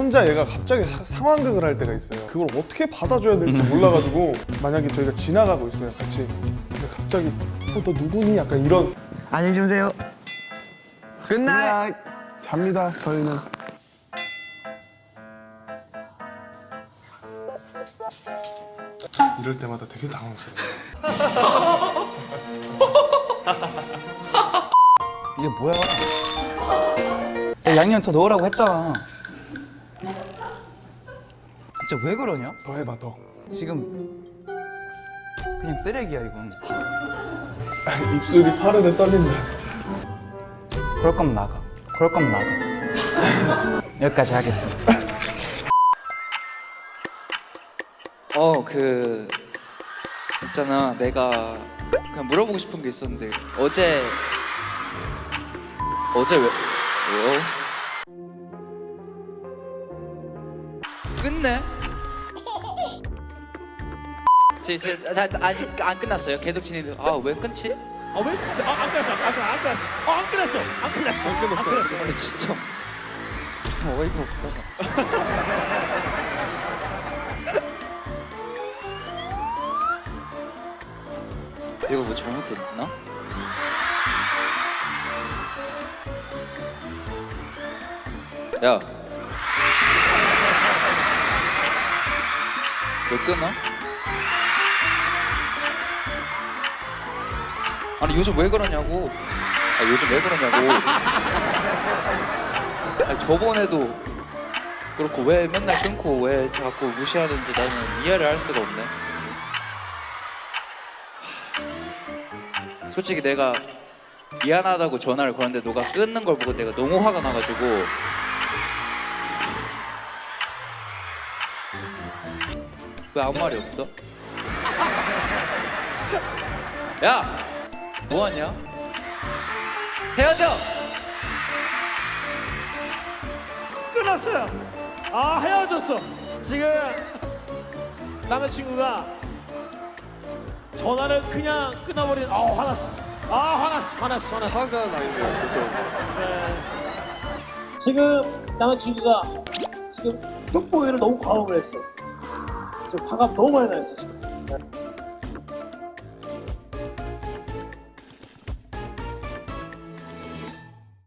혼자 얘가 갑자기 사- 상황극을 할 때가 있어요. 그걸 어떻게 받아줘야 될지 몰라가지고 만약에 저희가 지나가고 있어요, 같이. 근데 갑자기 어, 너 누구니? 약간 이런 안녕히 주무세요. Good night. 잡니다. 저희는 이럴 때마다 되게 당황스러워요. 이게 뭐야? 야, 양념 더 넣으라고 했잖아. 진짜 왜 그러냐? 더 해봐 더. 지금 그냥 쓰레기야 이건. 입술이 파르르 떨린다. 그럴 거면 나가. 그럴 거면 나가. 여기까지 하겠습니다. 어, 그 있잖아. 내가 그냥 물어보고 싶은 게 있었는데 어제 어제 왜 왜요? 끝내? 지, 지, 다, 다, 아직 안 끝났어요. 계속 진행. 아왜 끊지? 아 왜? 아, 안 끝났어. 안 끝났어. 안 끝났어. 어, 안 끝났어. 안 끝났어. 안 끝났어. 안 끝났어. 진짜 어이가 없다. 내가 뭐 잘못했나? 야. 왜 끊어? 아니 요즘 왜 그러냐고. 아 요즘 왜 그러냐고. 아니 저번에도 그렇고 왜 맨날 끊고 왜 자꾸 무시하는지 나는 이해를 할 수가 없네. 하, 솔직히 내가 미안하다고 전화를 걸었는데 너가 끊는 걸 보고 내가 너무 화가 나가지고 왜 아무 말이 없어? 야! 뭐하냐? 헤어져! 끝났어요. 아 헤어졌어. 지금 남자친구가 전화를 그냥 끊어버린. 아 화났어. 아 화났어. 화났어. 화났어. 화가 나는 거 있어. 지금 남자친구가 지금 쪽보기를 너무 과음을 했어. 지금 화가 너무 많이 나 있어 지금.